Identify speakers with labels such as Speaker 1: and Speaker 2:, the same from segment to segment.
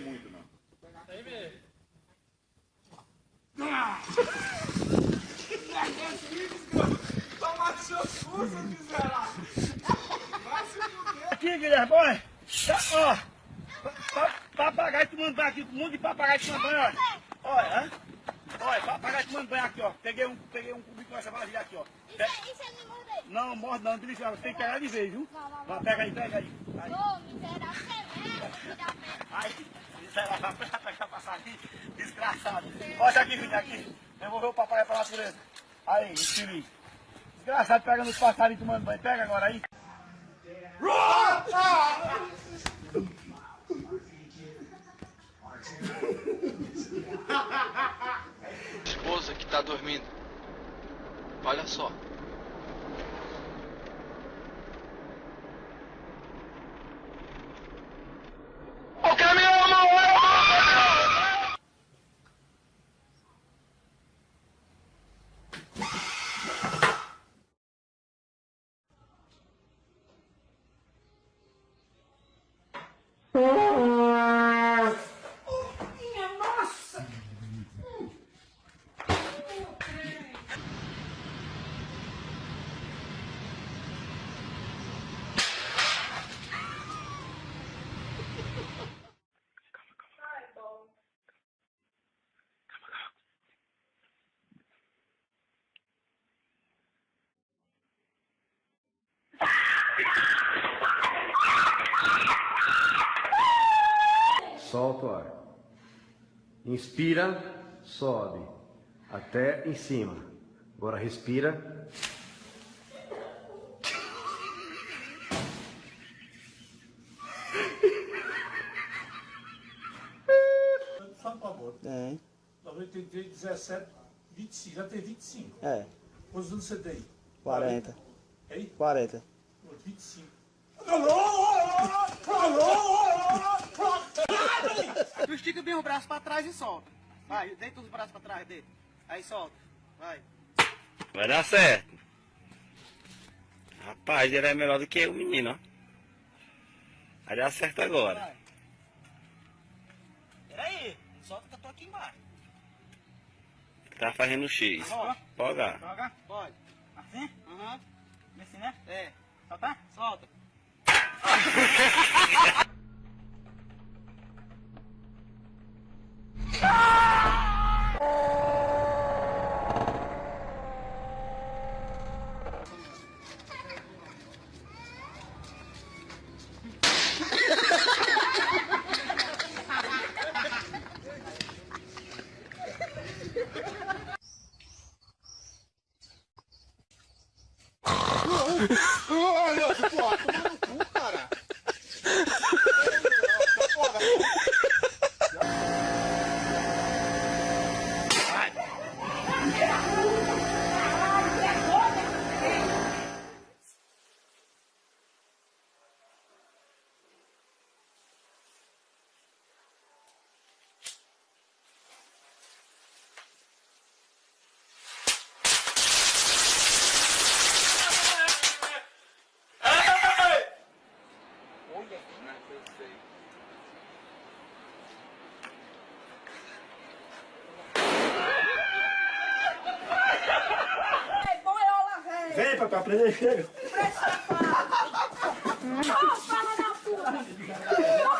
Speaker 1: sei muito, não. Tem mesmo.
Speaker 2: Aqui, Guilherme, olha. Tá, ó. Pa, pa, papagaio que mandando aqui, um monte de papagaio que mandando, olha. Olha. Olha, papagaio tomando banho aqui, ó. Peguei um, peguei um cubico com essa vasilha aqui, ó. Pe-
Speaker 3: Isso, isso é me morder.
Speaker 2: Não, morre não, Delice, tem que pegar de vez, viu?
Speaker 3: Não, não, não.
Speaker 2: Vai, pega aí, pega aí. aí.
Speaker 3: Ô, miserável, você é mesmo, filho da merda.
Speaker 2: Ai, miserável, vai pegar passarinho, desgraçado. Olha aqui, filho, aqui. Devolveu o papai pra natureza. Aí, infeliz. Desgraçado pegando os passarinhos tomando banho. Pega agora aí.
Speaker 4: esposa que tá dormindo. Olha só. O caminhão, amor!
Speaker 1: Minha nossa.
Speaker 5: Solta o ar. Inspira, sobe. Até em cima. Agora respira.
Speaker 1: Só por favor.
Speaker 6: Tem.
Speaker 1: 93, 17, 25. Já tem 25.
Speaker 6: É,
Speaker 1: Quantos anos você tem?
Speaker 6: 40.
Speaker 1: Hein?
Speaker 6: 40.
Speaker 1: Pô, 25.
Speaker 2: Tu estica bem o braço pra trás e solta. Vai, deita os braços pra trás dele. Aí solta. Vai.
Speaker 7: Vai dar certo. Rapaz, ele é melhor do que o menino, ó. Vai dar certo agora.
Speaker 2: Vai. Peraí, solta que eu tô aqui embaixo.
Speaker 7: Tá fazendo X.
Speaker 2: Ó,
Speaker 7: Poga.
Speaker 2: joga. Pode. Assim? Aham. Assim, né? É. Solta? Solta. block. Papai, aprender, chega.
Speaker 3: Ô, fala da puta.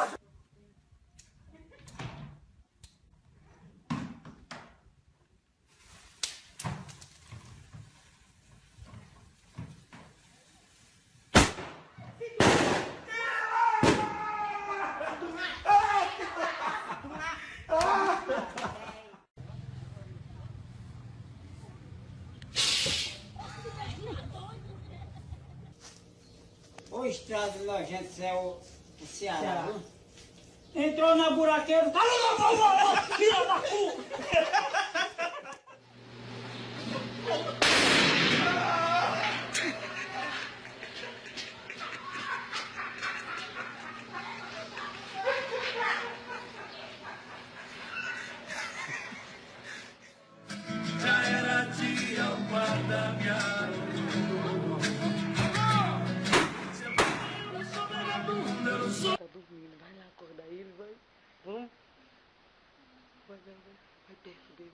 Speaker 8: O estrado nojento é o, o Ceará, viu?
Speaker 2: Entrou na buraqueira. Filha da puta!
Speaker 9: Tá dormindo, vai lá acordar ele, vai. Vamos. Vai, vai, vai. Vai perto dele.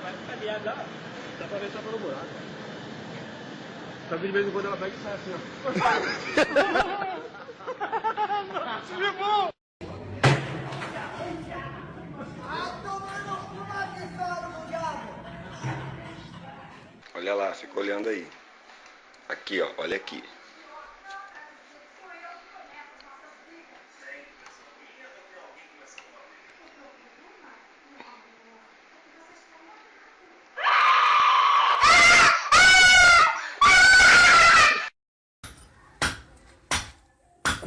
Speaker 10: Vai ficar aliado lá. Dá pra ver só pelo buraco. Só que de vez em quando ela pega e sai assim, ó.
Speaker 6: Olha lá, fica olhando aí. Aqui, ó, olha aqui.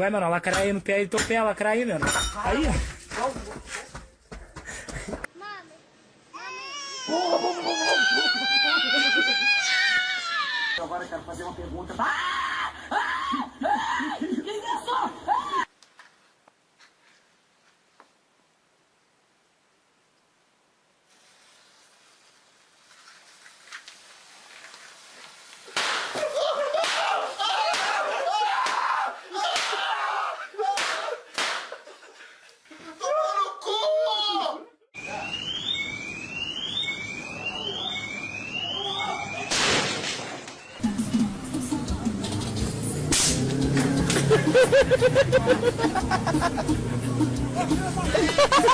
Speaker 11: É, mano? A lacraia aí no pé aí, teu pé, a lacraia aí, mano. Aí, ó.
Speaker 10: Agora eu quero fazer uma pergunta.
Speaker 3: Caralho! Ha ha ha ha!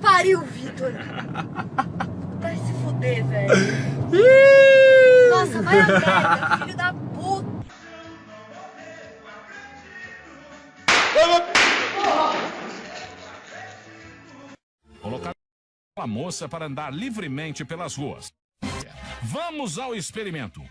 Speaker 3: Pariu, Vitor! Vai se fuder, velho. Nossa, vai a merda, filho da puta.
Speaker 9: Colocar a moça para andar livremente pelas ruas. Vamos ao experimento.